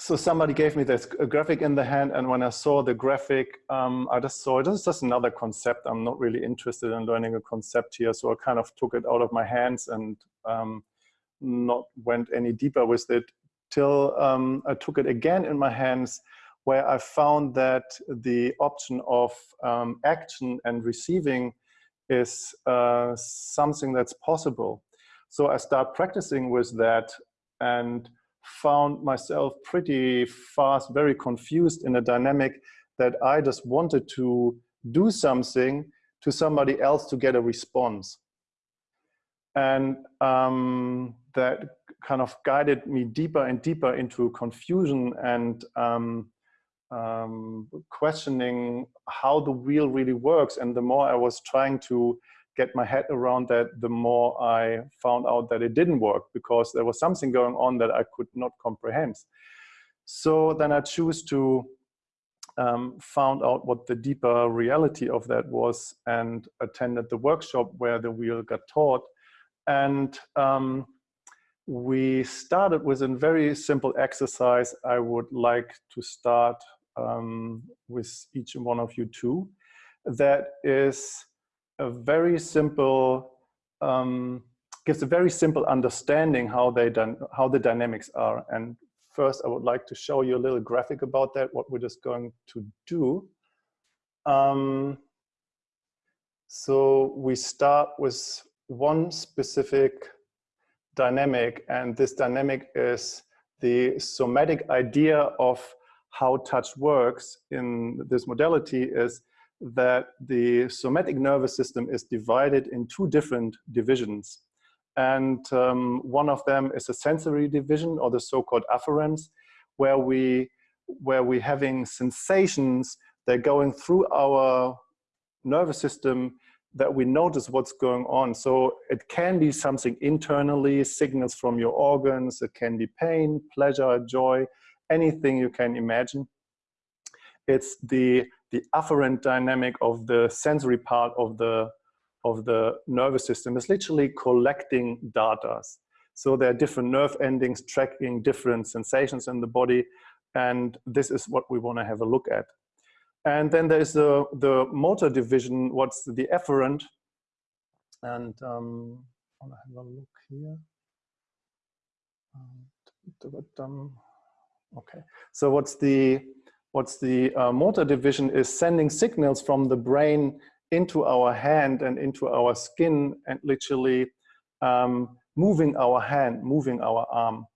so somebody gave me this graphic in the hand and when I saw the graphic, um, I just saw this is just another concept. I'm not really interested in learning a concept here. So I kind of took it out of my hands and um, not went any deeper with it till um, I took it again in my hands where I found that the option of um, action and receiving is uh, something that's possible. So I start practicing with that and found myself pretty fast, very confused in a dynamic that I just wanted to do something to somebody else to get a response. And um, that kind of guided me deeper and deeper into confusion and um, um, questioning how the wheel really works. And the more I was trying to get my head around that, the more I found out that it didn't work because there was something going on that I could not comprehend. So then I choose to um, found out what the deeper reality of that was and attended the workshop where the wheel got taught. And um, we started with a very simple exercise I would like to start um, with each and one of you too. That is a very simple, um, gives a very simple understanding how they done, how the dynamics are. And first I would like to show you a little graphic about that, what we're just going to do. Um, so we start with one specific dynamic and this dynamic is the somatic idea of how touch works in this modality is that the somatic nervous system is divided in two different divisions. And um, one of them is a sensory division or the so-called afferents, where we where we having sensations that going through our nervous system that we notice what's going on. So it can be something internally, signals from your organs, it can be pain, pleasure, joy, anything you can imagine. It's the the afferent dynamic of the sensory part of the of the nervous system is literally collecting data. So there are different nerve endings tracking different sensations in the body. And this is what we want to have a look at. And then there's the, the motor division, what's the efferent. And um, I want to have a look here. Um, okay, so what's the what's the uh, motor division is sending signals from the brain into our hand and into our skin and literally um, moving our hand, moving our arm.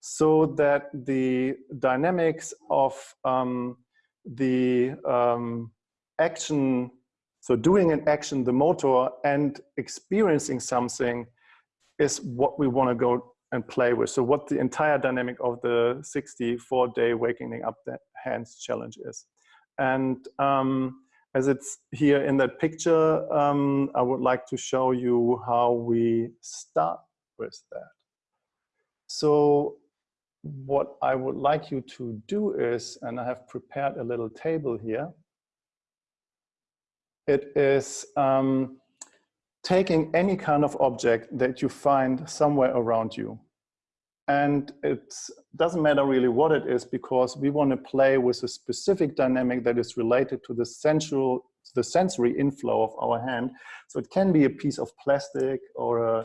So that the dynamics of um, the um, action, so doing an action, the motor and experiencing something is what we want to go and play with. So what the entire dynamic of the 64 day waking up the hands challenge is. And um, as it's here in that picture, um, I would like to show you how we start with that. So what I would like you to do is, and I have prepared a little table here, it is um, taking any kind of object that you find somewhere around you. And it doesn't matter really what it is because we want to play with a specific dynamic that is related to the central, the sensory inflow of our hand. So it can be a piece of plastic or a,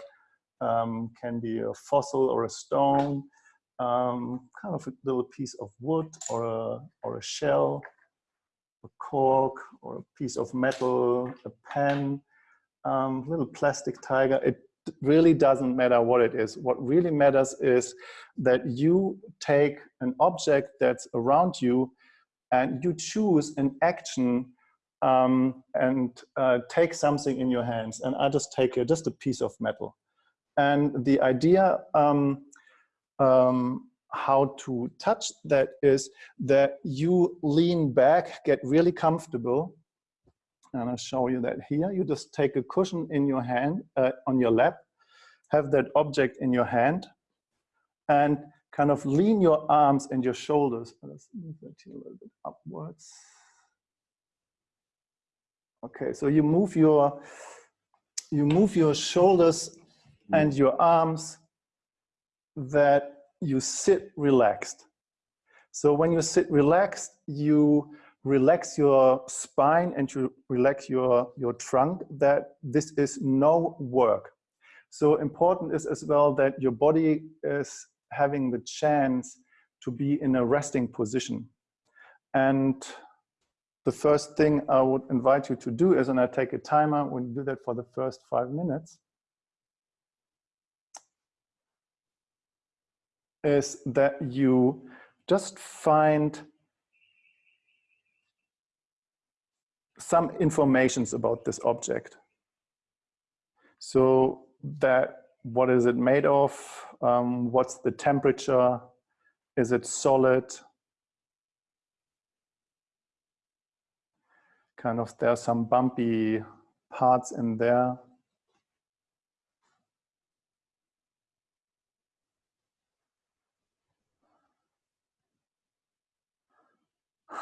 um, can be a fossil or a stone, um, kind of a little piece of wood or a, or a shell, a cork or a piece of metal, a pen, um, little plastic tiger. It really doesn't matter what it is. What really matters is that you take an object that's around you and you choose an action um, and uh, take something in your hands. And I just take just a piece of metal. And the idea um, um, how to touch that is that you lean back, get really comfortable, and I'll show you that here. You just take a cushion in your hand, uh, on your lap, have that object in your hand, and kind of lean your arms and your shoulders. Let's move that here a little bit upwards. Okay, so you move your you move your shoulders and your arms that you sit relaxed. So when you sit relaxed, you relax your spine and you relax your, your trunk, that this is no work. So important is as well that your body is having the chance to be in a resting position. And the first thing I would invite you to do is, and I take a timer, you do that for the first five minutes, is that you just find some informations about this object. So that what is it made of? Um, what's the temperature? Is it solid? Kind of, there are some bumpy parts in there.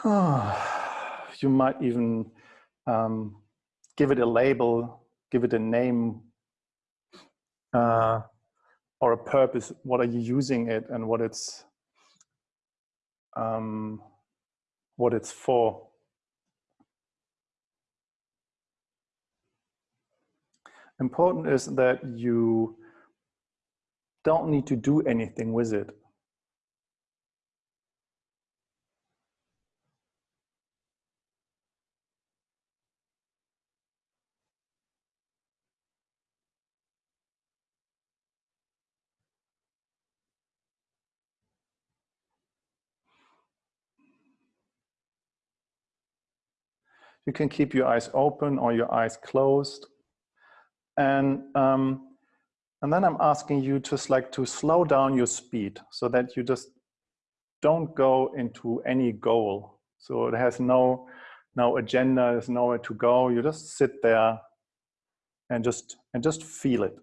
you might even um, give it a label, give it a name uh, or a purpose. What are you using it and what it's um, what it's for. Important is that you don't need to do anything with it. You can keep your eyes open or your eyes closed. And, um, and then I'm asking you just like to slow down your speed so that you just don't go into any goal. So it has no, no agenda, there's nowhere to go. You just sit there and just, and just feel it.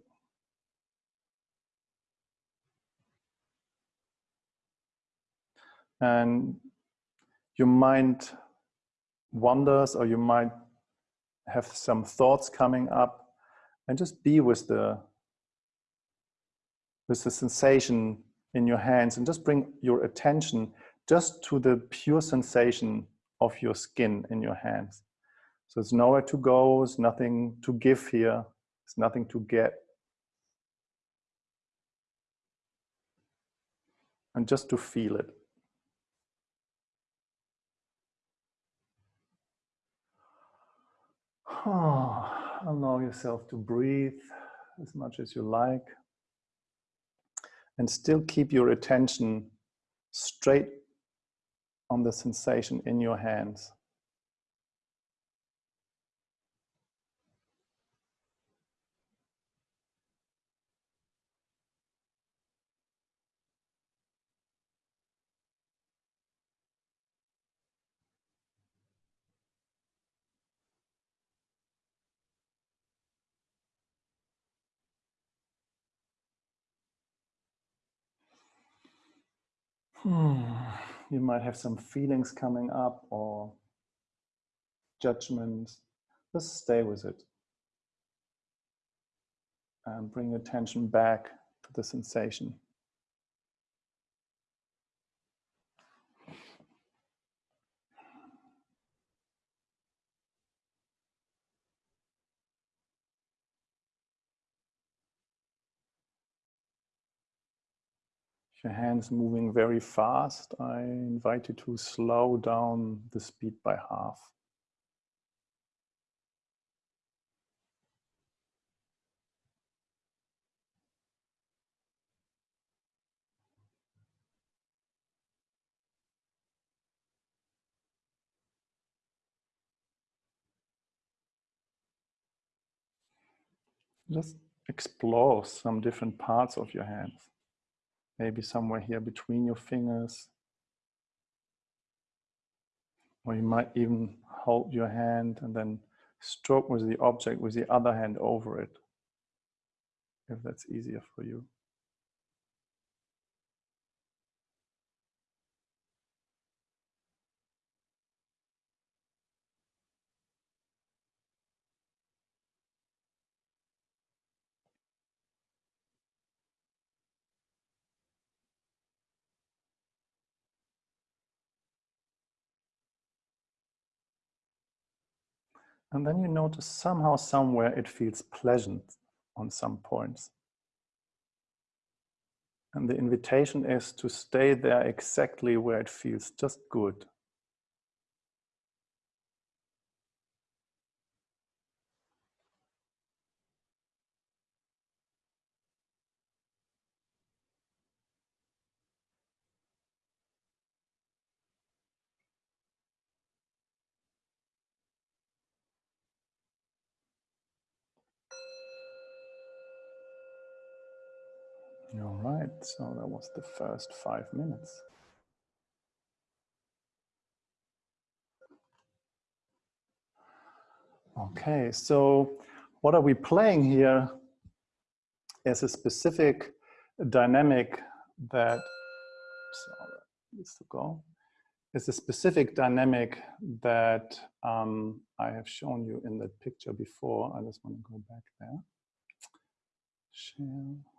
And your mind wonders or you might have some thoughts coming up and just be with the with the sensation in your hands and just bring your attention just to the pure sensation of your skin in your hands. So it's nowhere to go, it's nothing to give here, it's nothing to get. And just to feel it. Allow yourself to breathe as much as you like and still keep your attention straight on the sensation in your hands. Hmm. You might have some feelings coming up or judgments. Just stay with it. And bring attention back to the sensation. Your hands moving very fast, I invite you to slow down the speed by half. Just explore some different parts of your hands maybe somewhere here between your fingers. Or you might even hold your hand and then stroke with the object with the other hand over it, if that's easier for you. And then you notice somehow, somewhere it feels pleasant on some points. And the invitation is to stay there exactly where it feels just good. All right, so that was the first five minutes. Okay, so what are we playing here is a specific dynamic that, needs to go, is a specific dynamic that um, I have shown you in that picture before. I just want to go back there. Share.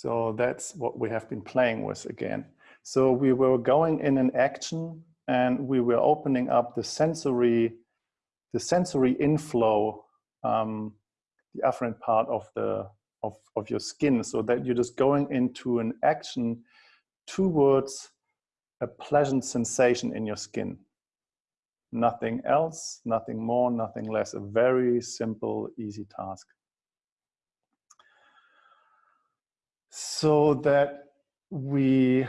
So that's what we have been playing with again. So we were going in an action and we were opening up the sensory, the sensory inflow, um, the afferent part of the of, of your skin, so that you're just going into an action towards a pleasant sensation in your skin. Nothing else, nothing more, nothing less. A very simple, easy task. So that we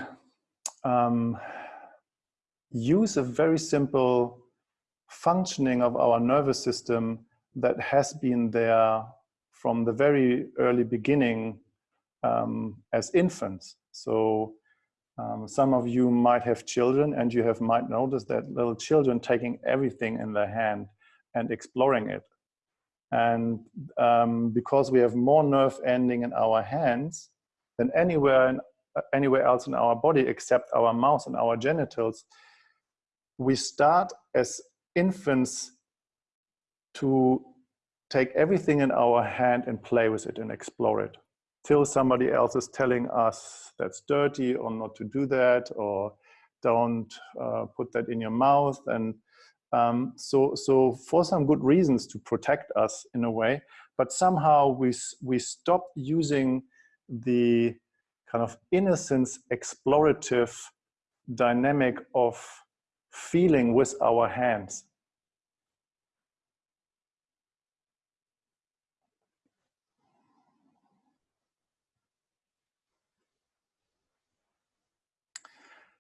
um, use a very simple functioning of our nervous system that has been there from the very early beginning um, as infants. So um, some of you might have children and you have might noticed that little children taking everything in their hand and exploring it. And um, because we have more nerve ending in our hands, than anywhere, in, uh, anywhere else in our body except our mouth and our genitals, we start as infants to take everything in our hand and play with it and explore it. Till somebody else is telling us that's dirty or not to do that or don't uh, put that in your mouth. And um, so so for some good reasons to protect us in a way but somehow we we stop using the kind of innocence explorative dynamic of feeling with our hands.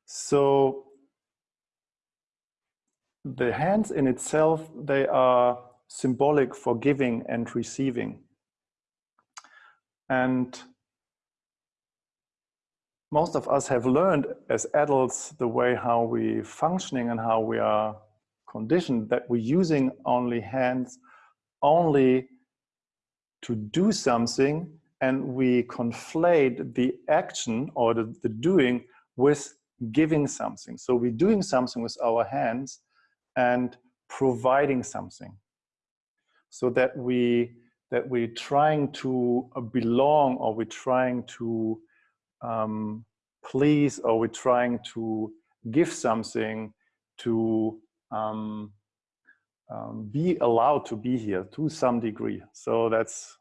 So the hands in itself, they are symbolic for giving and receiving. And most of us have learned as adults the way how we functioning and how we are conditioned that we're using only hands only to do something and we conflate the action or the, the doing with giving something. So we're doing something with our hands and providing something so that we that we're trying to belong or we're trying to um, please or we're trying to give something to um, um, be allowed to be here to some degree. So that's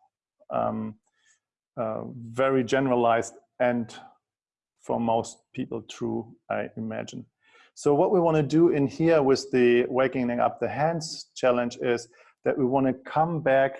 um, uh, very generalized and for most people true, I imagine. So what we want to do in here with the waking up the hands challenge is that we want to come back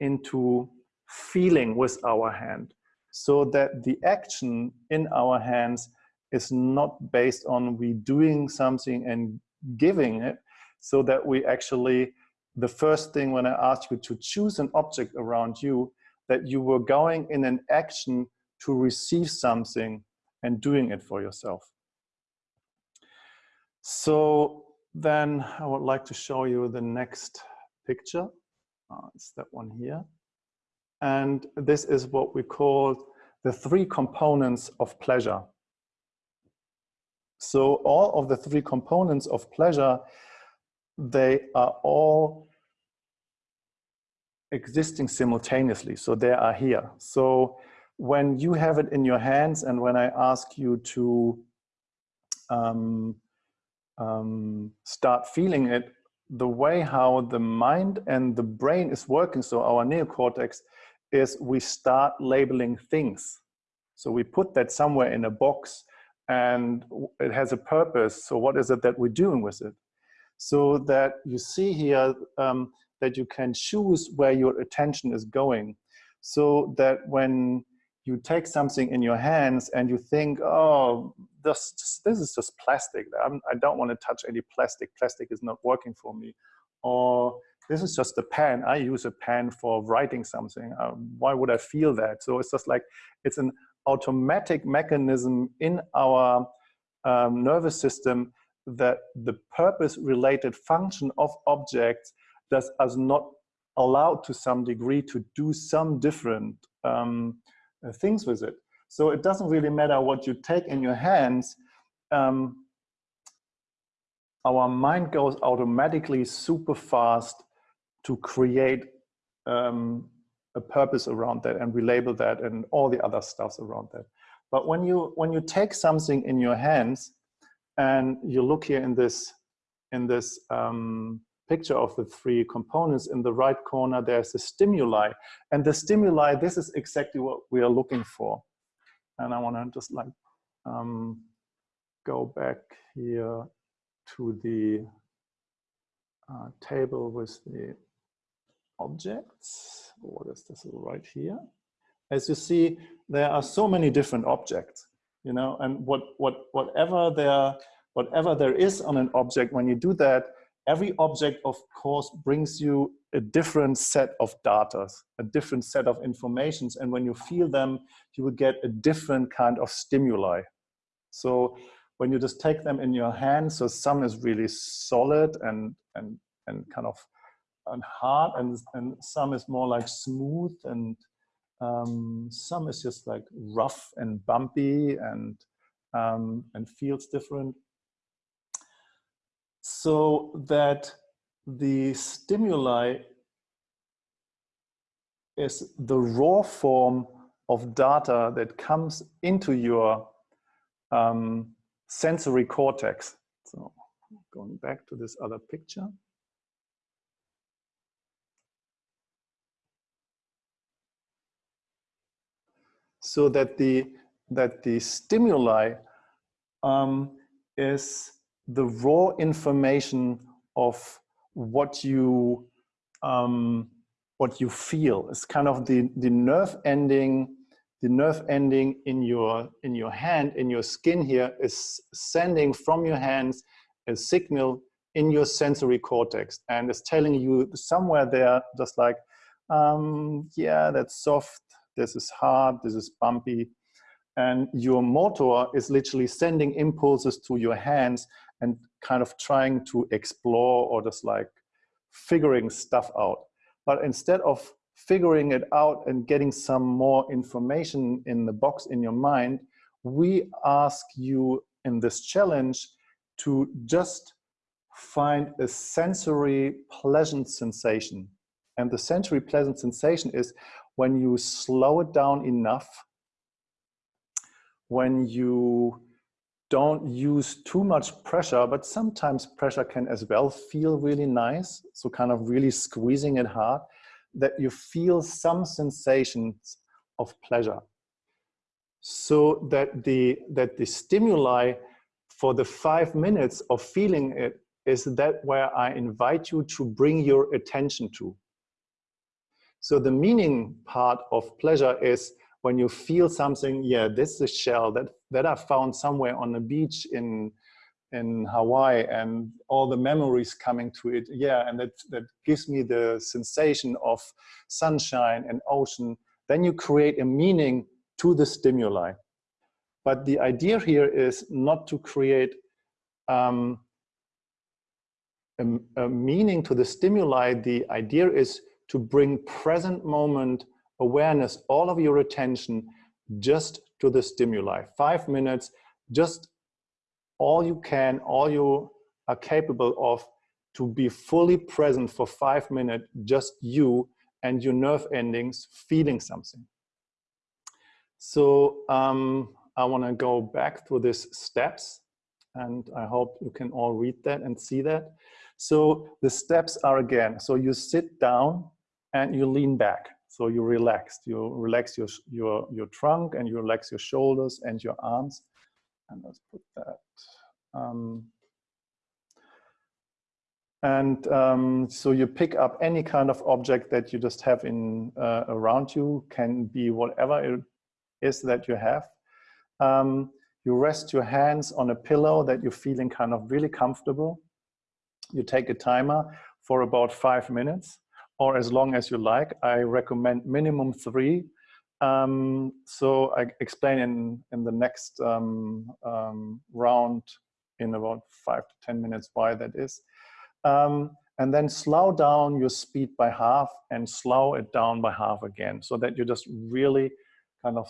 into feeling with our hand so that the action in our hands is not based on we doing something and giving it so that we actually the first thing when I asked you to choose an object around you that you were going in an action to receive something and doing it for yourself. So then I would like to show you the next picture. Uh, it's that one here. And this is what we call the three components of pleasure. So all of the three components of pleasure, they are all existing simultaneously. So they are here. So when you have it in your hands and when I ask you to um, um, start feeling it, the way how the mind and the brain is working, so our neocortex, is we start labeling things. So we put that somewhere in a box and it has a purpose. So what is it that we're doing with it? So that you see here um, that you can choose where your attention is going. So that when you take something in your hands and you think, oh, this, this is just plastic. I'm, I do not want to touch any plastic. Plastic is not working for me. Or this is just a pen. I use a pen for writing something. Uh, why would I feel that? So it's just like, it's an automatic mechanism in our um, nervous system that the purpose related function of objects does us not allow to some degree to do some different um, uh, things with it. So it doesn't really matter what you take in your hands. Um, our mind goes automatically super fast to create um, a purpose around that and relabel that and all the other stuffs around that. But when you when you take something in your hands and you look here in this in this um, picture of the three components in the right corner, there's a stimuli. And the stimuli, this is exactly what we are looking for. And I want to just like um, go back here to the uh, table with the objects. Oh, what is this right here? As you see, there are so many different objects, you know, and what, what, whatever there, whatever there is on an object, when you do that, every object, of course, brings you a different set of data, a different set of informations. And when you feel them, you will get a different kind of stimuli. So when you just take them in your hand, so some is really solid and, and, and kind of and hard and, and some is more like smooth and um, some is just like rough and bumpy and, um, and feels different so that the stimuli is the raw form of data that comes into your um, sensory cortex. So going back to this other picture. So that the, that the stimuli um, is the raw information of what you um, what you feel. It's kind of the the nerve ending, the nerve ending in your in your hand, in your skin here is sending from your hands a signal in your sensory cortex, and it's telling you somewhere there, just like, um, yeah, that's soft. This is hard. This is bumpy. And your motor is literally sending impulses to your hands and kind of trying to explore or just like figuring stuff out. But instead of figuring it out and getting some more information in the box in your mind, we ask you in this challenge to just find a sensory pleasant sensation. And the sensory pleasant sensation is when you slow it down enough, when you don't use too much pressure, but sometimes pressure can as well feel really nice. So kind of really squeezing it hard, that you feel some sensations of pleasure. So that the, that the stimuli for the five minutes of feeling it is that where I invite you to bring your attention to. So the meaning part of pleasure is when you feel something, yeah, this is a shell that, that I found somewhere on the beach in, in Hawaii and all the memories coming to it. Yeah, and that, that gives me the sensation of sunshine and ocean. Then you create a meaning to the stimuli. But the idea here is not to create um, a, a meaning to the stimuli. The idea is to bring present moment awareness, all of your attention just to the stimuli. Five minutes, just all you can, all you are capable of to be fully present for five minutes, just you and your nerve endings feeling something. So um, I want to go back through these steps and I hope you can all read that and see that. So the steps are again, so you sit down and you lean back. So you relaxed, you relax your, your, your trunk and you relax your shoulders and your arms. And let's put that. Um, and um, so you pick up any kind of object that you just have in uh, around you, can be whatever it is that you have. Um, you rest your hands on a pillow that you're feeling kind of really comfortable. You take a timer for about five minutes or as long as you like. I recommend minimum three. Um, so I explain in, in the next um, um, round in about five to 10 minutes why that is. Um, and then slow down your speed by half and slow it down by half again so that you just really kind of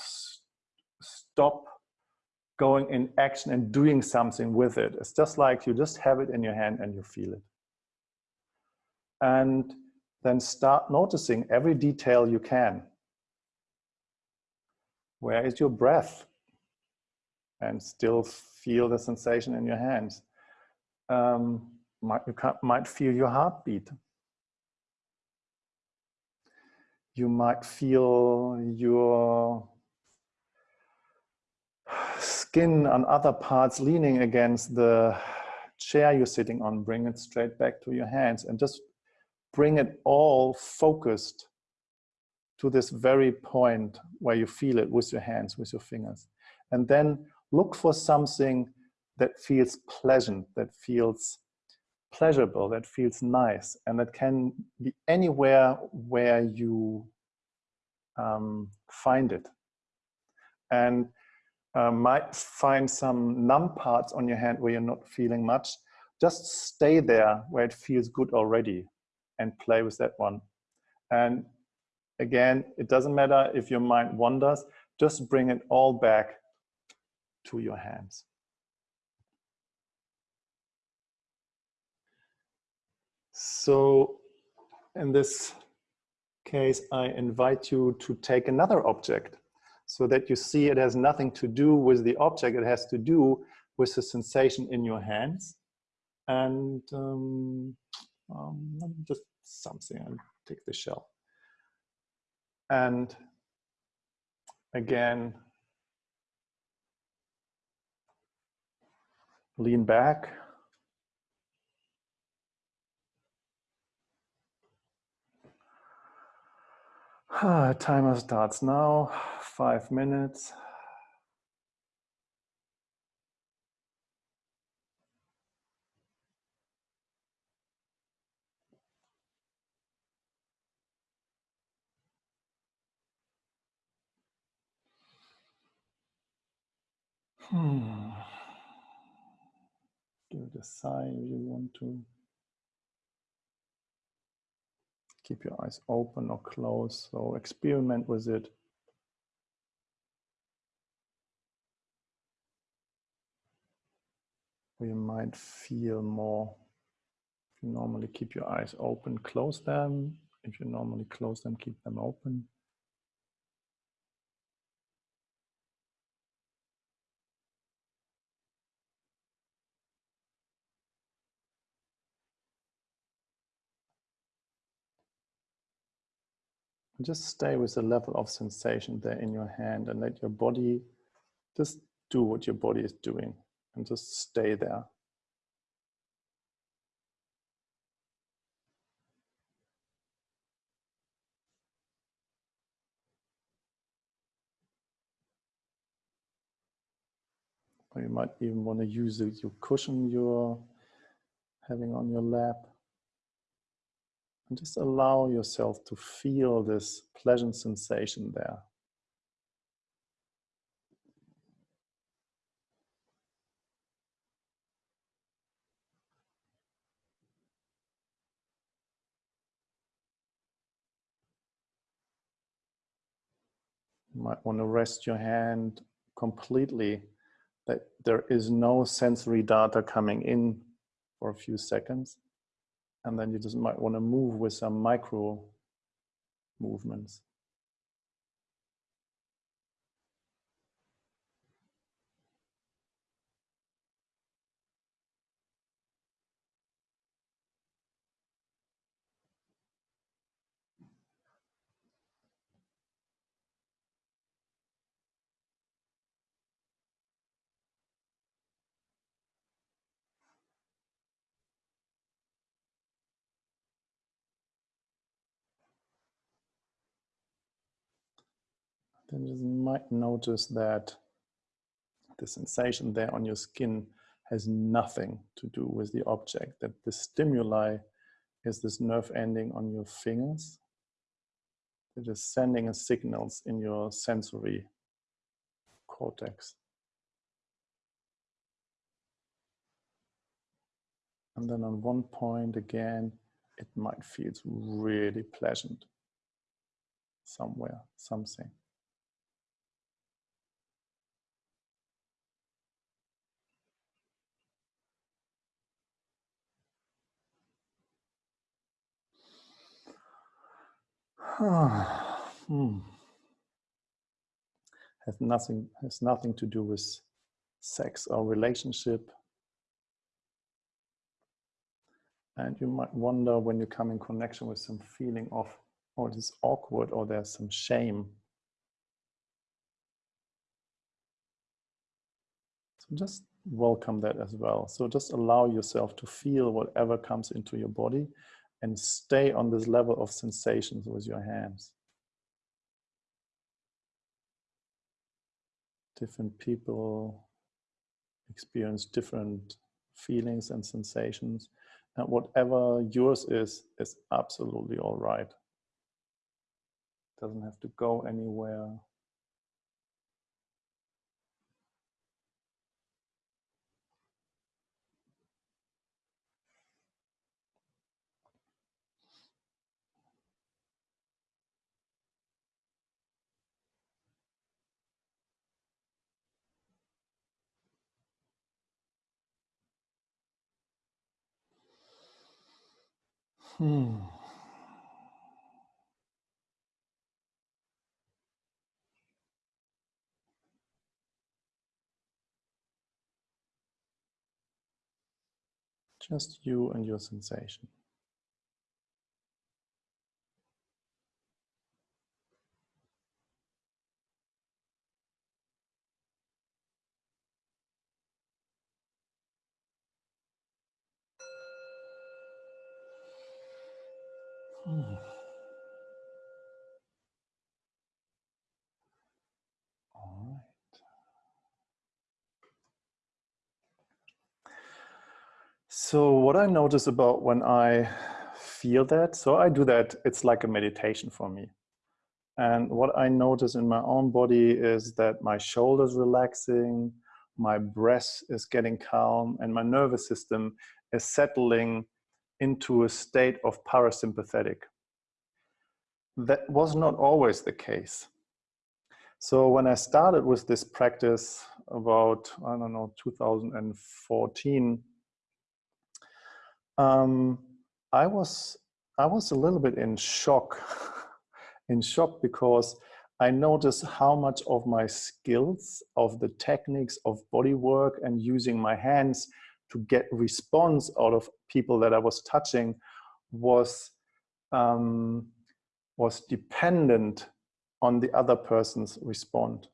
stop going in action and doing something with it. It's just like you just have it in your hand and you feel it. And then start noticing every detail you can. Where is your breath? And still feel the sensation in your hands. Um, might, you might feel your heartbeat. You might feel your skin on other parts leaning against the chair you're sitting on. Bring it straight back to your hands and just bring it all focused to this very point where you feel it with your hands, with your fingers. And then look for something that feels pleasant, that feels pleasurable, that feels nice, and that can be anywhere where you um, find it. And uh, might find some numb parts on your hand where you're not feeling much. Just stay there where it feels good already and play with that one. And again, it doesn't matter if your mind wanders, just bring it all back to your hands. So in this case, I invite you to take another object so that you see it has nothing to do with the object, it has to do with the sensation in your hands. And um, um, just something and take the shell. And again, lean back. Timer starts now, five minutes. Give it a sigh if you want to. Keep your eyes open or closed. So experiment with it. you might feel more. If you normally keep your eyes open, close them. If you normally close them, keep them open. Just stay with the level of sensation there in your hand and let your body just do what your body is doing and just stay there. Or you might even want to use your cushion you're having on your lap. And just allow yourself to feel this pleasant sensation there. You might want to rest your hand completely that there is no sensory data coming in for a few seconds. And then you just might want to move with some micro movements. Then you might notice that the sensation there on your skin has nothing to do with the object, that the stimuli is this nerve ending on your fingers that is sending signals in your sensory cortex. And then on one point again, it might feel really pleasant somewhere, something. hmm. Has nothing has nothing to do with sex or relationship. And you might wonder when you come in connection with some feeling of, oh, it is awkward or there's some shame. So just welcome that as well. So just allow yourself to feel whatever comes into your body and stay on this level of sensations with your hands. Different people experience different feelings and sensations. And whatever yours is, is absolutely all right. Doesn't have to go anywhere. Hmm. Just you and your sensation. So what I notice about when I feel that, so I do that, it's like a meditation for me. And what I notice in my own body is that my shoulders relaxing, my breath is getting calm, and my nervous system is settling into a state of parasympathetic. That was not always the case. So when I started with this practice about, I don't know, 2014, um, I was I was a little bit in shock, in shock because I noticed how much of my skills, of the techniques of body work and using my hands to get response out of people that I was touching was um, was dependent on the other person's response.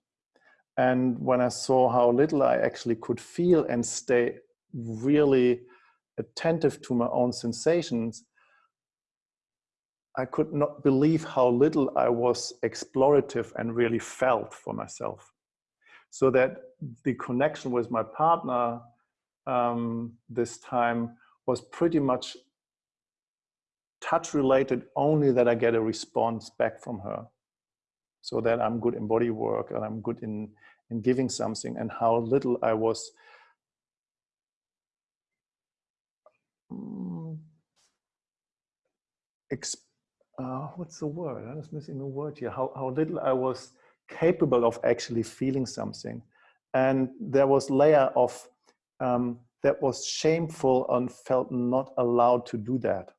And when I saw how little I actually could feel and stay really attentive to my own sensations, I could not believe how little I was explorative and really felt for myself. So that the connection with my partner um, this time was pretty much touch related only that I get a response back from her. So that I'm good in body work and I'm good in, in giving something and how little I was um, uh, what's the word? I was missing the word here. How, how little I was capable of actually feeling something. And there was layer of um, that was shameful and felt not allowed to do that.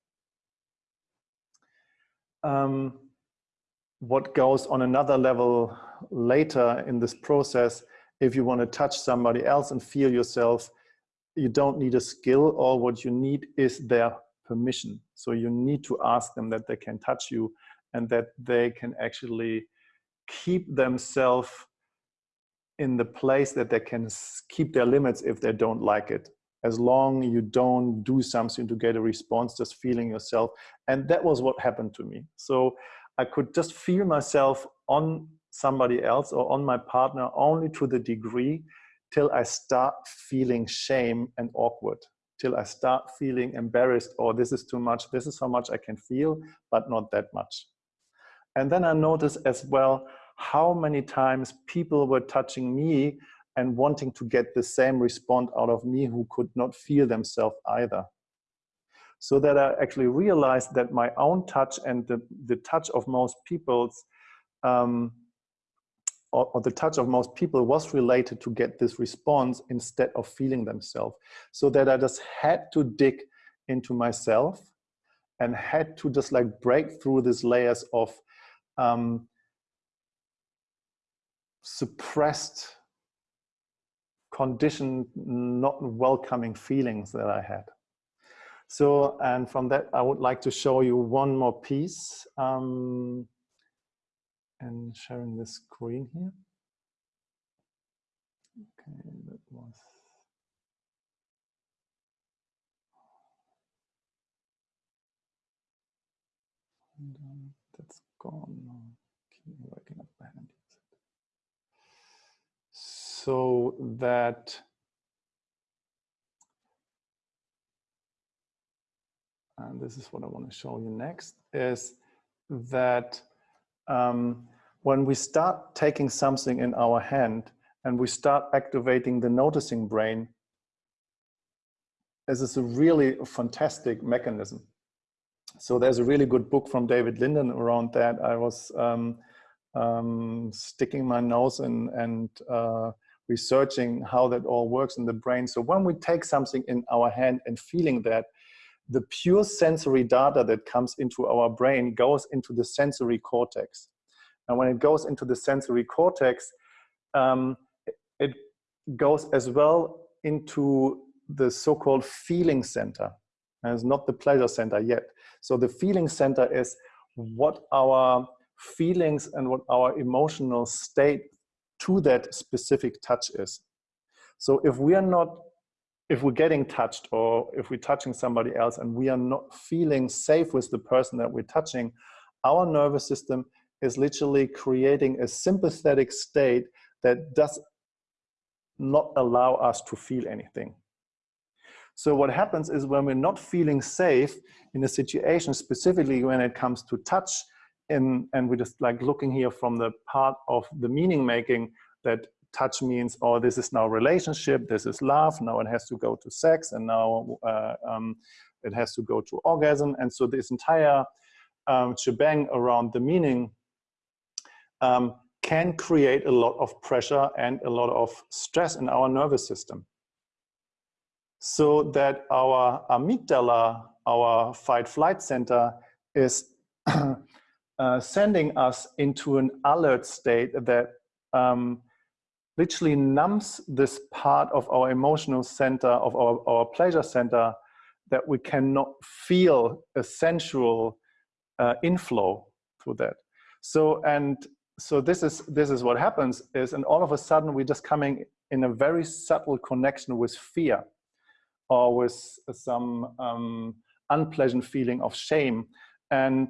Um, what goes on another level later in this process, if you want to touch somebody else and feel yourself, you don't need a skill, or what you need is their permission. So you need to ask them that they can touch you and that they can actually keep themselves in the place that they can keep their limits if they don't like it. As long you don't do something to get a response just feeling yourself. And that was what happened to me. So i could just feel myself on somebody else or on my partner only to the degree till I start feeling shame and awkward, till I start feeling embarrassed or this is too much, this is how much I can feel, but not that much. And then I notice as well how many times people were touching me and wanting to get the same response out of me who could not feel themselves either. So that I actually realized that my own touch and the, the touch of most people's um, or, or, the touch of most people was related to get this response instead of feeling themselves. So that I just had to dig into myself and had to just like break through these layers of um, suppressed, conditioned, not welcoming feelings that I had. So, and from that, I would like to show you one more piece. Um, and sharing the screen here. Okay, that was. And, um, that's gone. Keep working up behind So that and this is what I want to show you next is that um, when we start taking something in our hand and we start activating the noticing brain, this is a really fantastic mechanism. So there's a really good book from David Linden around that. I was um, um, sticking my nose in and uh, researching how that all works in the brain. So when we take something in our hand and feeling that, the pure sensory data that comes into our brain goes into the sensory cortex. And when it goes into the sensory cortex, um, it goes as well into the so-called feeling center. And it's not the pleasure center yet. So the feeling center is what our feelings and what our emotional state to that specific touch is. So if we are not if we're getting touched or if we're touching somebody else and we are not feeling safe with the person that we're touching, our nervous system is literally creating a sympathetic state that does not allow us to feel anything. So what happens is when we're not feeling safe in a situation, specifically when it comes to touch, and, and we're just like looking here from the part of the meaning making that touch means, oh, this is now relationship, this is love, now it has to go to sex, and now uh, um, it has to go to orgasm. And so this entire um, shebang around the meaning um, can create a lot of pressure and a lot of stress in our nervous system. So that our amygdala, our fight-flight center, is uh, sending us into an alert state that um, literally numbs this part of our emotional center, of our, our pleasure center, that we cannot feel a sensual uh, inflow through that. So, and so this is, this is what happens is, and all of a sudden we're just coming in a very subtle connection with fear or with some um, unpleasant feeling of shame. And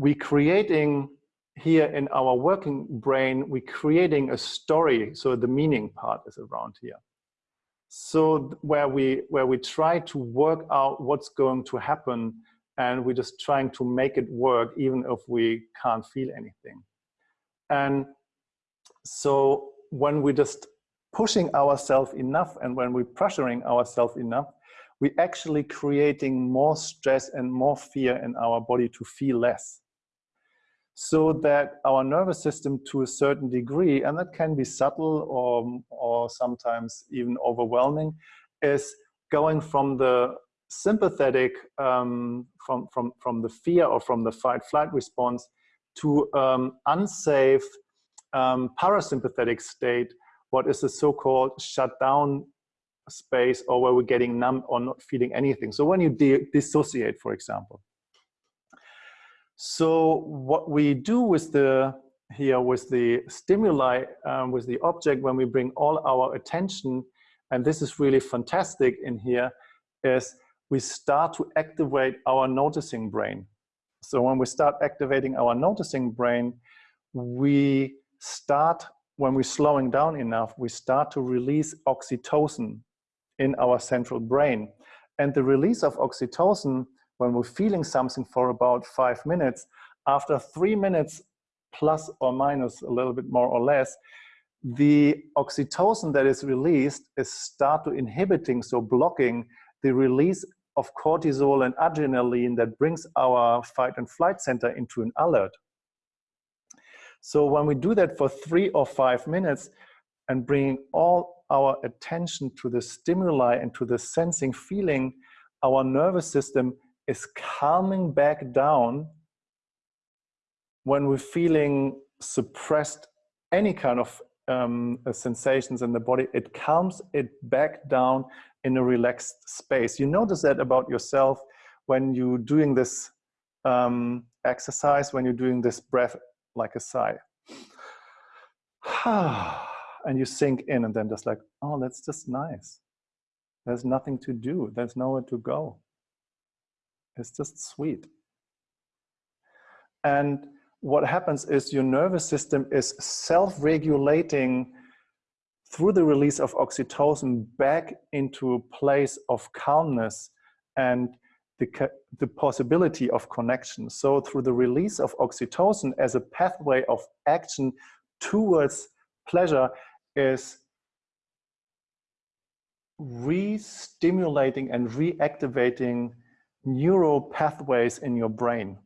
we creating here in our working brain, we're creating a story. So the meaning part is around here. So where we, where we try to work out what's going to happen and we're just trying to make it work even if we can't feel anything. And so when we're just pushing ourselves enough and when we're pressuring ourselves enough, we're actually creating more stress and more fear in our body to feel less so that our nervous system to a certain degree, and that can be subtle or, or sometimes even overwhelming, is going from the sympathetic, um, from, from, from the fear or from the fight-flight response to um, unsafe um, parasympathetic state, what is the so-called shutdown space or where we're getting numb or not feeling anything. So when you dissociate, for example. So what we do with the here with the stimuli, um, with the object, when we bring all our attention, and this is really fantastic in here, is we start to activate our noticing brain. So when we start activating our noticing brain, we start, when we're slowing down enough, we start to release oxytocin in our central brain. And the release of oxytocin, when we're feeling something for about five minutes, after three minutes plus or minus a little bit more or less, the oxytocin that is released is start to inhibiting, so blocking the release of cortisol and adrenaline that brings our fight and flight center into an alert. So when we do that for three or five minutes and bring all our attention to the stimuli and to the sensing feeling, our nervous system is calming back down when we're feeling suppressed any kind of um, uh, sensations in the body, it calms it back down in a relaxed space. You notice that about yourself when you're doing this um, exercise, when you're doing this breath like a sigh. and you sink in and then just like, oh, that's just nice. There's nothing to do. There's nowhere to go. It's just sweet. And what happens is your nervous system is self-regulating through the release of oxytocin back into a place of calmness and the, the possibility of connection. So through the release of oxytocin as a pathway of action towards pleasure is re-stimulating and reactivating neural pathways in your brain.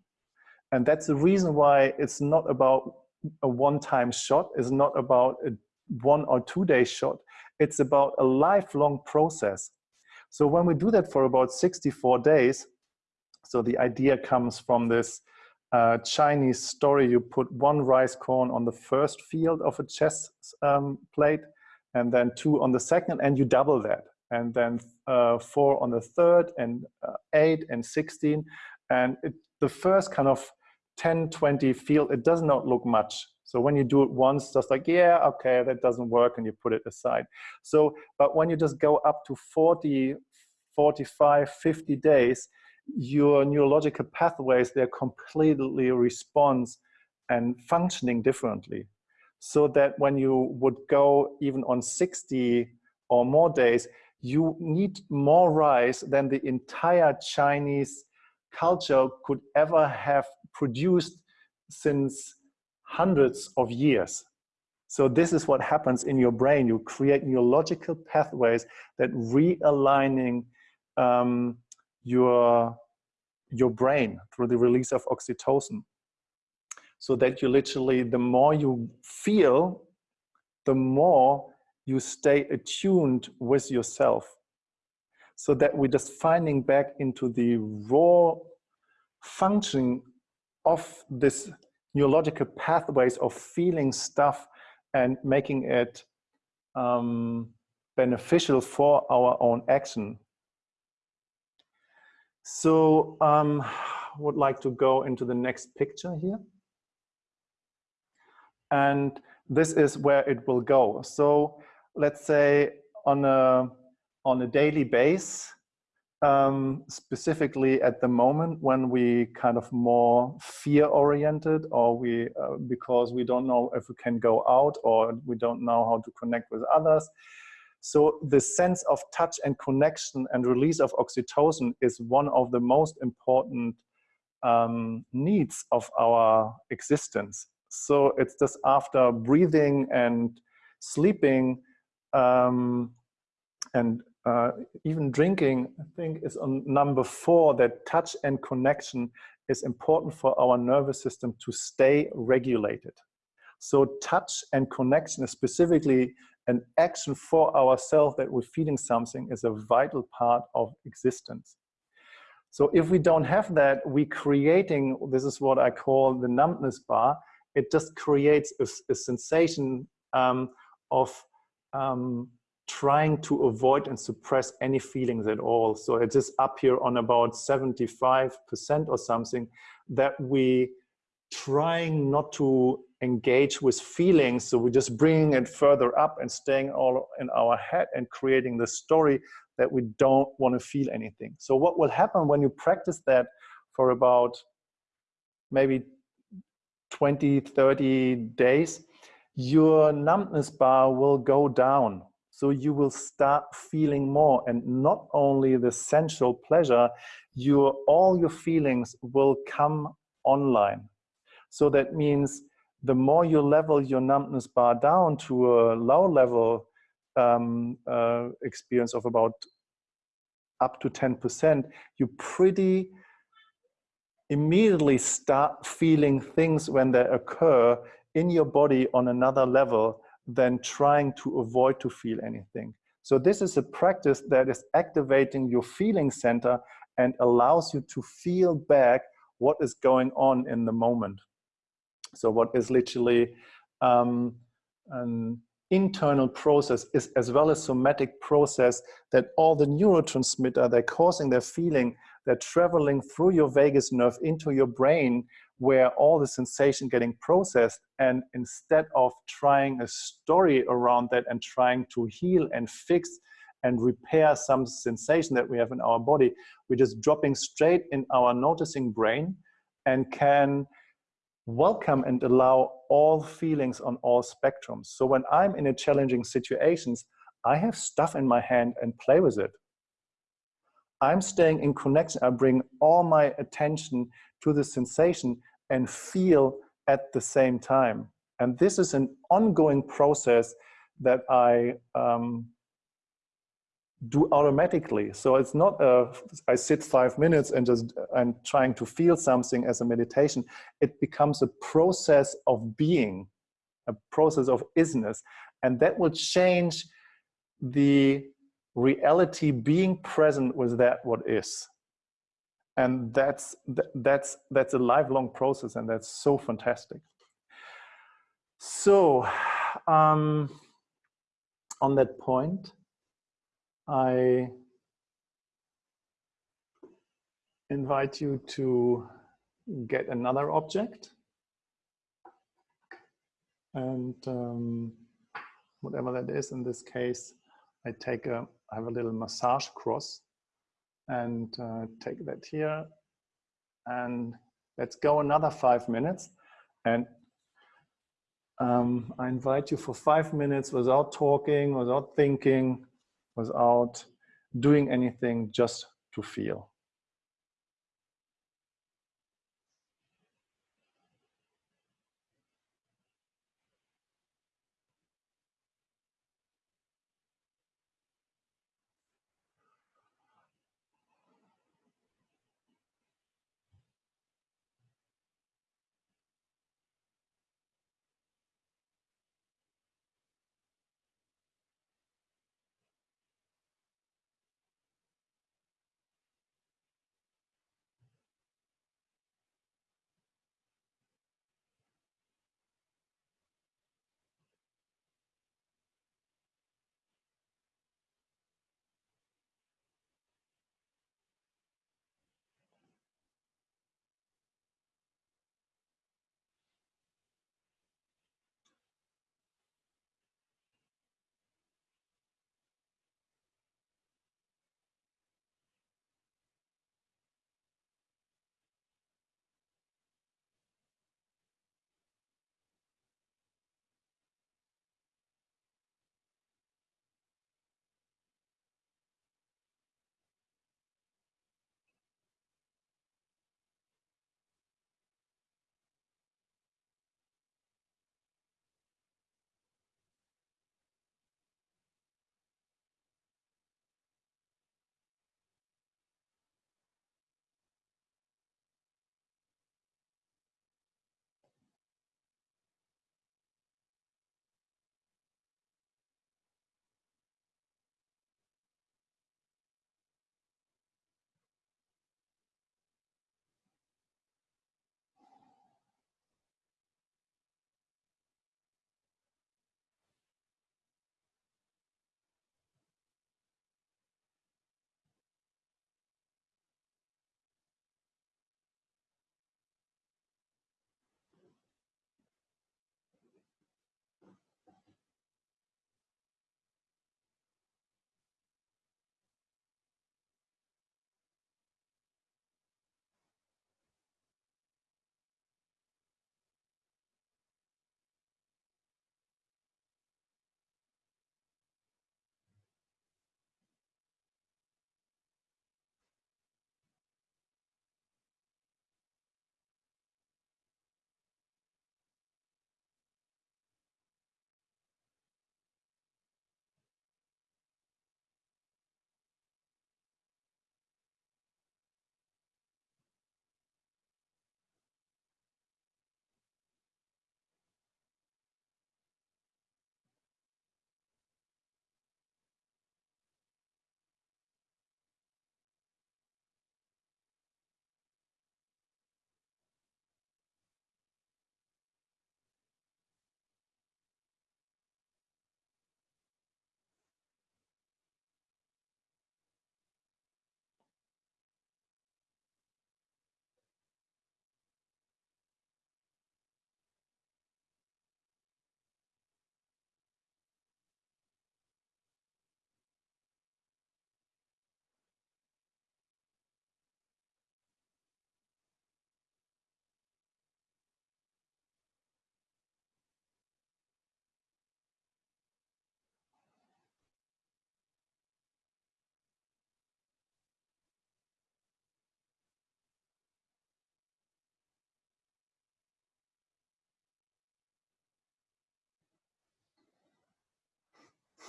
And that's the reason why it's not about a one-time shot, it's not about a one or two day shot. It's about a lifelong process. So when we do that for about 64 days, so the idea comes from this uh, Chinese story, you put one rice corn on the first field of a chess um, plate, and then two on the second, and you double that. And then uh, four on the third, and uh, eight and 16. And it, the first kind of 10, 20 field, it does not look much. So when you do it once, just like, yeah, okay, that doesn't work, and you put it aside. So, but when you just go up to 40, 45, 50 days, your neurological pathways, they're completely response and functioning differently. So that when you would go even on 60 or more days, you need more rice than the entire Chinese culture could ever have produced since hundreds of years. So this is what happens in your brain. You create neurological pathways that realigning um, your, your brain through the release of oxytocin. So that you literally, the more you feel, the more you stay attuned with yourself. So that we're just finding back into the raw function of this neurological pathways of feeling stuff and making it um, beneficial for our own action. So um, would like to go into the next picture here. And this is where it will go. So let's say on a, on a daily base, um, specifically at the moment when we kind of more fear oriented or we uh, because we don't know if we can go out or we don't know how to connect with others. So the sense of touch and connection and release of oxytocin is one of the most important um, needs of our existence. So it's just after breathing and sleeping um, and uh, even drinking, I think, is on number four, that touch and connection is important for our nervous system to stay regulated. So touch and connection is specifically an action for ourselves that we're feeling something is a vital part of existence. So if we don't have that, we creating, this is what I call the numbness bar, it just creates a, a sensation um, of um, trying to avoid and suppress any feelings at all. So it is up here on about 75% or something that we trying not to engage with feelings. So we're just bringing it further up and staying all in our head and creating the story that we don't want to feel anything. So what will happen when you practice that for about maybe 20, 30 days, your numbness bar will go down. So you will start feeling more and not only the sensual pleasure, your, all your feelings will come online. So that means the more you level your numbness bar down to a low level um, uh, experience of about up to 10%, you pretty immediately start feeling things when they occur in your body on another level than trying to avoid to feel anything. So this is a practice that is activating your feeling center and allows you to feel back what is going on in the moment. So what is literally um, an internal process is as well as somatic process that all the neurotransmitter they're causing their feeling they're traveling through your vagus nerve into your brain where all the sensation getting processed and instead of trying a story around that and trying to heal and fix and repair some sensation that we have in our body we're just dropping straight in our noticing brain and can welcome and allow all feelings on all spectrums. So when I'm in a challenging situations, I have stuff in my hand and play with it. I'm staying in connection. I bring all my attention to the sensation and feel at the same time. And this is an ongoing process that I um, do automatically. So it's not a, I sit five minutes and just I'm trying to feel something as a meditation. It becomes a process of being, a process of isness. And that will change the reality being present with that what is. And that's, that's, that's a lifelong process and that's so fantastic. So um, on that point, I invite you to get another object and um, whatever that is in this case I take a I have a little massage cross and uh, take that here and let's go another five minutes and um, I invite you for five minutes without talking without thinking without doing anything just to feel.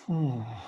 Hmm.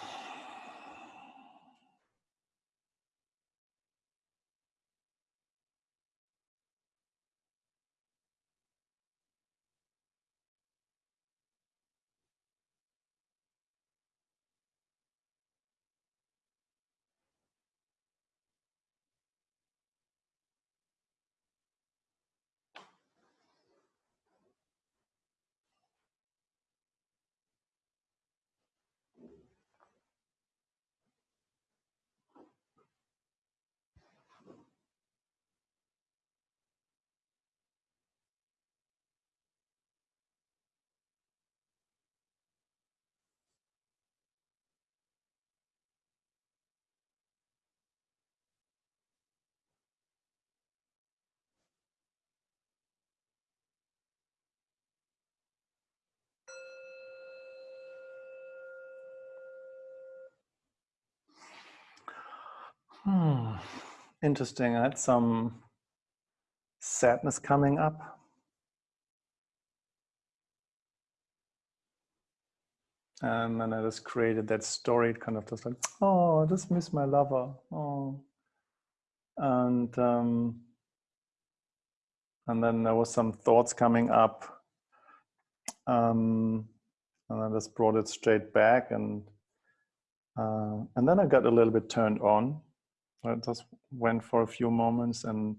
Hmm. Interesting. I had some sadness coming up. And then I just created that story, kind of just like, oh, I just miss my lover. Oh. And um, and then there was some thoughts coming up. Um, and I just brought it straight back and uh, and then I got a little bit turned on I just went for a few moments and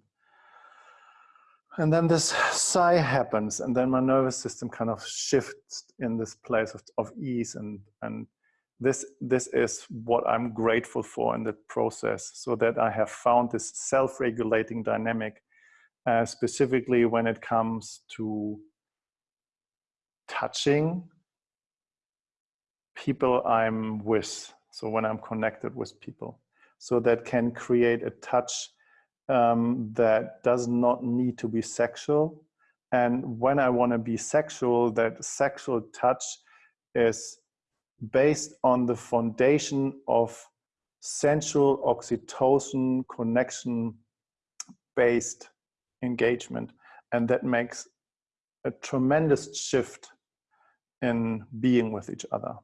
and then this sigh happens and then my nervous system kind of shifts in this place of, of ease and and this this is what i'm grateful for in the process so that i have found this self-regulating dynamic uh, specifically when it comes to touching people i'm with so when i'm connected with people so that can create a touch um, that does not need to be sexual. And when I want to be sexual, that sexual touch is based on the foundation of sensual oxytocin connection based engagement. And that makes a tremendous shift in being with each other.